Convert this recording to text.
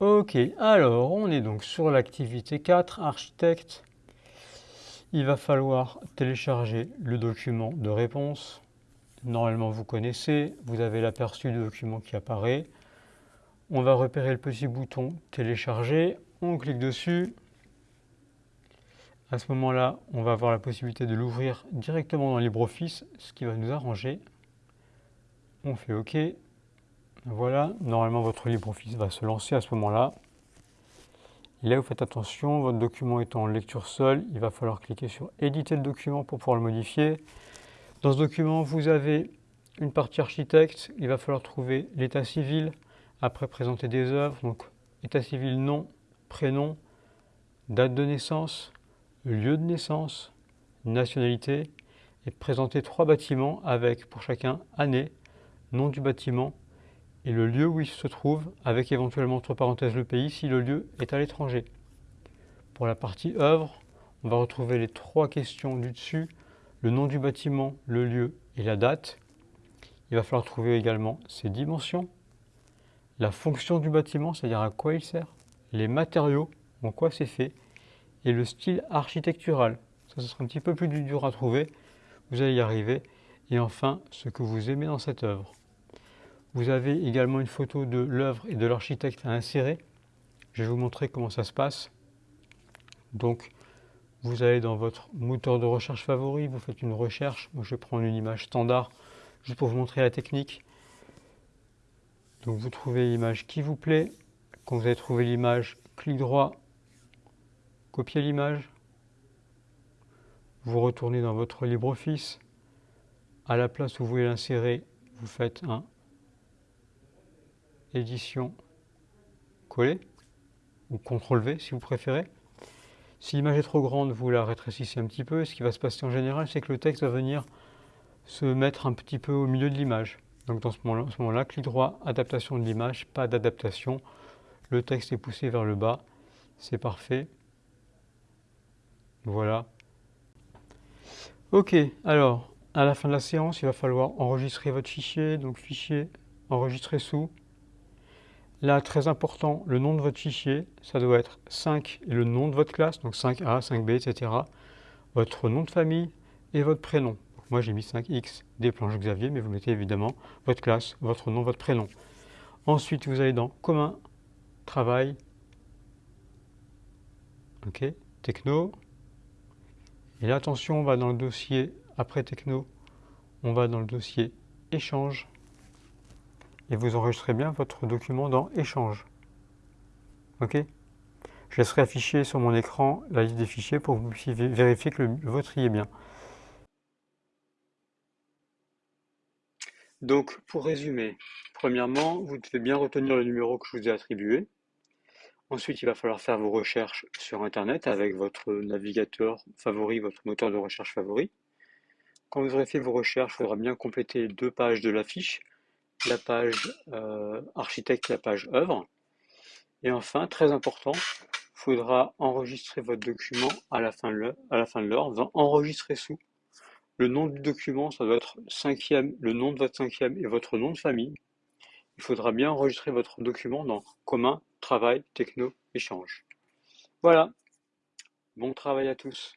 Ok, alors on est donc sur l'activité 4, architecte. Il va falloir télécharger le document de réponse. Normalement vous connaissez, vous avez l'aperçu du document qui apparaît. On va repérer le petit bouton télécharger, on clique dessus. À ce moment-là, on va avoir la possibilité de l'ouvrir directement dans LibreOffice, ce qui va nous arranger. On fait OK. Voilà, normalement votre LibreOffice va se lancer à ce moment-là. Là, vous faites attention, votre document est en lecture seule, il va falloir cliquer sur éditer le document pour pouvoir le modifier. Dans ce document, vous avez une partie architecte, il va falloir trouver l'état civil, après présenter des œuvres, donc état civil, nom, prénom, date de naissance, lieu de naissance, nationalité, et présenter trois bâtiments avec pour chacun année, nom du bâtiment et le lieu où il se trouve, avec éventuellement entre parenthèses le pays si le lieu est à l'étranger. Pour la partie œuvre, on va retrouver les trois questions du dessus, le nom du bâtiment, le lieu et la date. Il va falloir trouver également ses dimensions, la fonction du bâtiment, c'est-à-dire à quoi il sert, les matériaux, en quoi c'est fait, et le style architectural. Ça, ce sera un petit peu plus dur à trouver, vous allez y arriver. Et enfin, ce que vous aimez dans cette œuvre. Vous avez également une photo de l'œuvre et de l'architecte à insérer. Je vais vous montrer comment ça se passe. Donc, vous allez dans votre moteur de recherche favori, vous faites une recherche. Moi, je vais prendre une image standard juste pour vous montrer la technique. Donc, vous trouvez l'image qui vous plaît. Quand vous avez trouvé l'image, clic droit, copier l'image. Vous retournez dans votre LibreOffice. À la place où vous voulez l'insérer, vous faites un édition coller ou CTRL V si vous préférez. Si l'image est trop grande, vous la rétrécissez un petit peu. Ce qui va se passer en général, c'est que le texte va venir se mettre un petit peu au milieu de l'image. Donc dans ce moment-là, clic droit, adaptation de l'image, pas d'adaptation. Le texte est poussé vers le bas. C'est parfait. Voilà. Ok, alors, à la fin de la séance, il va falloir enregistrer votre fichier. Donc fichier, enregistrer sous. Là, très important, le nom de votre fichier, ça doit être 5 et le nom de votre classe, donc 5A, 5B, etc. Votre nom de famille et votre prénom. moi, j'ai mis 5X des planches Xavier, mais vous mettez évidemment votre classe, votre nom, votre prénom. Ensuite, vous allez dans Commun, Travail, OK, Techno. Et là, attention, on va dans le dossier après Techno, on va dans le dossier Échange et vous enregistrez bien votre document dans Échange. OK? Je laisserai afficher sur mon écran la liste des fichiers pour que vous puissiez vérifier que le vôtre y est bien. Donc, pour résumer, premièrement, vous devez bien retenir le numéro que je vous ai attribué. Ensuite, il va falloir faire vos recherches sur Internet avec votre navigateur favori, votre moteur de recherche favori. Quand vous aurez fait vos recherches, il faudra bien compléter deux pages de la fiche la page euh, architecte, la page œuvre. Et enfin, très important, il faudra enregistrer votre document à la fin de l'heure, enregistrer sous. Le nom du document, ça doit être cinquième, le nom de votre cinquième et votre nom de famille. Il faudra bien enregistrer votre document dans commun, travail, techno, échange. Voilà. Bon travail à tous.